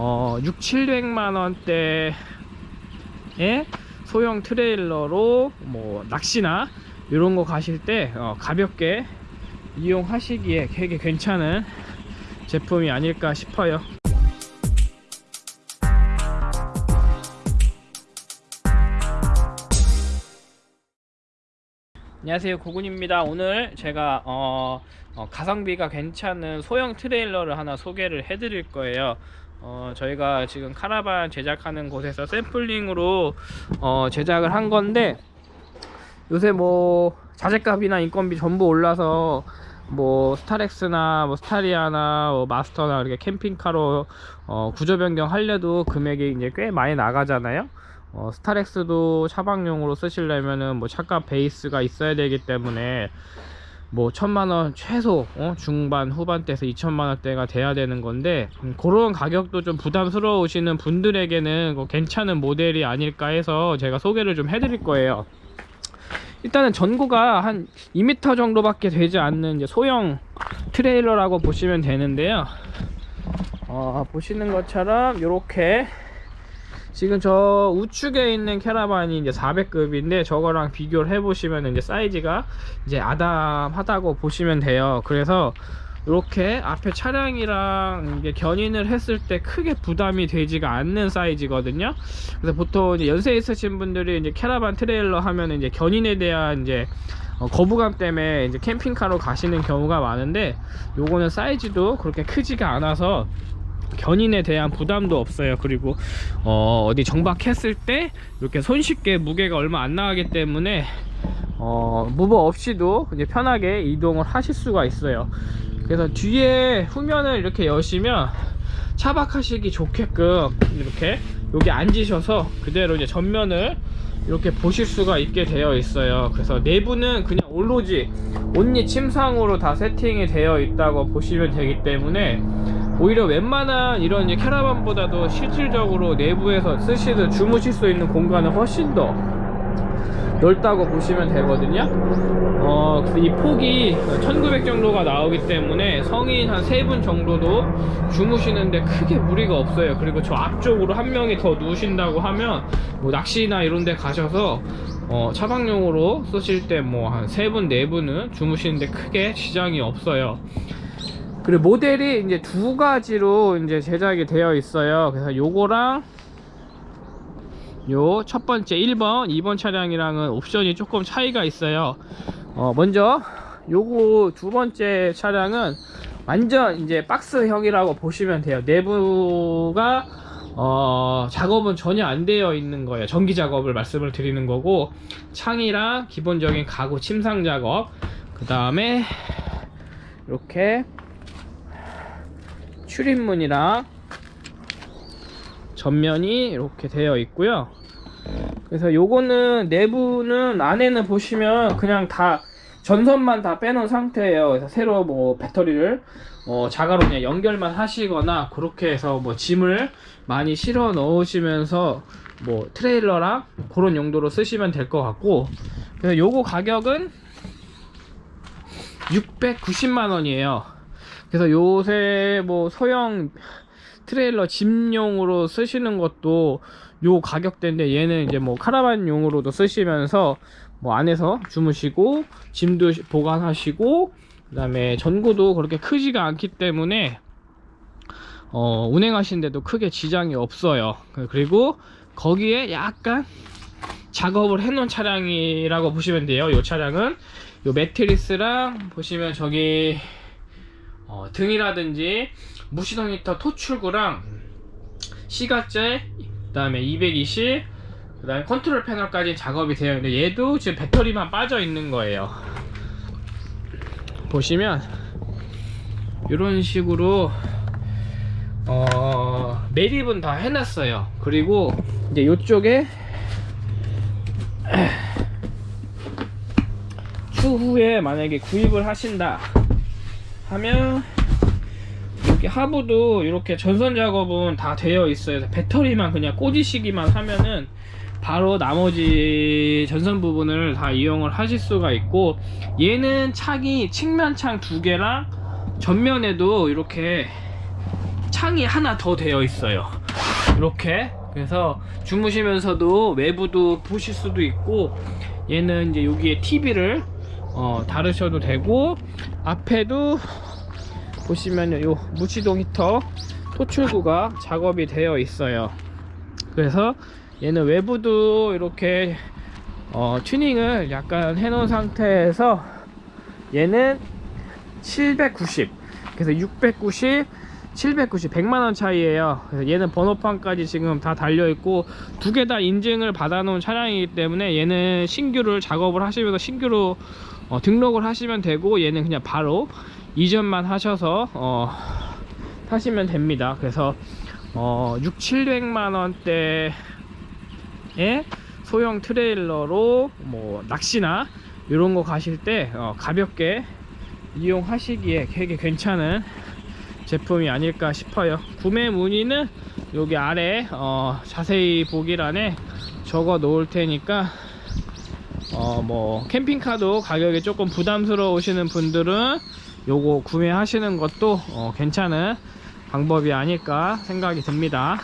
어, 6, 700만 원대의 소형 트레일러로 뭐 낚시나 이런 거 가실 때 어, 가볍게 이용하시기에 되게 괜찮은 제품이 아닐까 싶어요. 안녕하세요. 고군입니다. 오늘 제가 어, 어, 가성비가 괜찮은 소형 트레일러를 하나 소개를 해 드릴 거예요 어, 저희가 지금 카라반 제작하는 곳에서 샘플링으로 어, 제작을 한 건데 요새 뭐 자재값이나 인건비 전부 올라서 뭐 스타렉스나 뭐 스타리아나 뭐 마스터나 이렇게 캠핑카로 어, 구조 변경 하려도 금액이 이제 꽤 많이 나가잖아요. 어, 스타렉스도 차박용으로 쓰시려면은 뭐 차값 베이스가 있어야 되기 때문에 뭐 천만원 최소 어? 중반 후반대에서 2천만원대가 돼야 되는 건데 음, 그런 가격도 좀 부담스러우시는 분들에게는 뭐 괜찮은 모델이 아닐까 해서 제가 소개를 좀 해드릴 거예요 일단은 전고가 한 2m 정도밖에 되지 않는 소형 트레일러라고 보시면 되는데요 어, 보시는 것처럼 이렇게 지금 저 우측에 있는 캐라반이 이제 400급인데 저거랑 비교를 해보시면 이제 사이즈가 이제 아담하다고 보시면 돼요. 그래서 이렇게 앞에 차량이랑 이게 견인을 했을 때 크게 부담이 되지가 않는 사이즈거든요. 그래서 보통 이제 연세 있으신 분들이 이제 캐라반 트레일러 하면 이제 견인에 대한 이제 어, 거부감 때문에 이제 캠핑카로 가시는 경우가 많은데 요거는 사이즈도 그렇게 크지가 않아서 견인에 대한 부담도 없어요. 그리고 어, 어디 정박했을 때 이렇게 손쉽게 무게가 얼마 안 나가기 때문에 어, 무버 없이도 이제 편하게 이동을 하실 수가 있어요. 그래서 뒤에 후면을 이렇게 여시면 차박하시기 좋게끔 이렇게 여기 앉으셔서 그대로 이제 전면을 이렇게 보실 수가 있게 되어 있어요. 그래서 내부는 그냥 올로지 온리 침상으로 다 세팅이 되어 있다고 보시면 되기 때문에 오히려 웬만한 이런 캐러반보다도 실질적으로 내부에서 쓰시든 주무실 수 있는 공간은 훨씬 더 넓다고 보시면 되거든요. 어, 이 폭이 1900 정도가 나오기 때문에 성인 한 3분 정도도 주무시는데 크게 무리가 없어요. 그리고 저 앞쪽으로 한 명이 더 누우신다고 하면 뭐 낚시나 이런 데 가셔서 어, 차박용으로 쓰실 때 뭐 한 3분 4분은 주무시는데 크게 지장이 없어요 그리고 모델이 이제 두 가지로 이제 제작이 되어 있어요. 그래서 요거랑 요 첫 번째 1번 2번 차량이랑은 옵션이 조금 차이가 있어요. 어 먼저 요거 두 번째 차량은 완전 이제 박스형이라고 보시면 돼요. 내부가 어 작업은 전혀 안 되어 있는 거예요. 전기 작업을 말씀을 드리는 거고 창이랑 기본적인 가구 침상 작업 그 다음에 이렇게 출입문이랑 전면이 이렇게 되어 있고요. 그래서 요거는 내부는 안에는 보시면 그냥 다 전선만 다 빼놓은 상태예요. 그래서 새로 뭐 배터리를 어 자가로 그냥 연결만 하시거나 그렇게 해서 뭐 짐을 많이 실어 넣으시면서 뭐 트레일러랑 그런 용도로 쓰시면 될 것 같고. 그래서 요거 가격은 690만 원이에요 그래서 요새 뭐 소형 트레일러 짐용으로 쓰시는 것도 요 가격대인데 얘는 이제 뭐 카라반용으로도 쓰시면서 뭐 안에서 주무시고 짐도 보관하시고 그 다음에 전구도 그렇게 크지가 않기 때문에 어, 운행하시는데도 크게 지장이 없어요. 그리고 거기에 약간 작업을 해 놓은 차량이라고 보시면 돼요. 이 차량은 요 매트리스랑 보시면 저기 어, 등이라든지 무시동 히터 토출구랑 시가제 그 다음에 220 그 다음에 컨트롤 패널까지 작업이 되어 있는데 얘도 지금 배터리만 빠져 있는 거예요. 보시면 이런 식으로 어, 매립은 다 해놨어요. 그리고 이제 이쪽에 추후에 만약에 구입을 하신다 하면 이렇게 하부도 이렇게 전선 작업은 다 되어 있어요. 배터리만 그냥 꽂으시기만 하면은 바로 나머지 전선 부분을 다 이용을 하실 수가 있고 얘는 창이 측면창 두 개랑 전면에도 이렇게 창이 하나 더 되어 있어요. 이렇게. 그래서 주무시면서도 외부도 보실 수도 있고 얘는 이제 여기에 TV를 어, 다루셔도 되고 앞에도 보시면 요 무치동 히터 토출구가 작업이 되어 있어요. 그래서 얘는 외부도 이렇게 어, 튜닝을 약간 해 놓은 상태에서 얘는 790 그래서 690 790 100만원 차이에요. 얘는 번호판까지 지금 다 달려있고 두 개 다 인증을 받아 놓은 차량이기 때문에 얘는 신규를 작업을 하시면서 신규로 어, 등록을 하시면 되고 얘는 그냥 바로 이전만 하셔서 어, 타시면 됩니다. 그래서 어, 6, 700만원대에 소형 트레일러로 뭐 낚시나 이런 거 가실 때 어, 가볍게 이용하시기에 되게 괜찮은 제품이 아닐까 싶어요. 구매 문의는 여기 아래 어, 자세히 보기란에 적어 놓을 테니까 어, 뭐 캠핑카도 가격이 조금 부담스러우시는 분들은 요거 구매하시는 것도 어, 괜찮은 방법이 아닐까 생각이 듭니다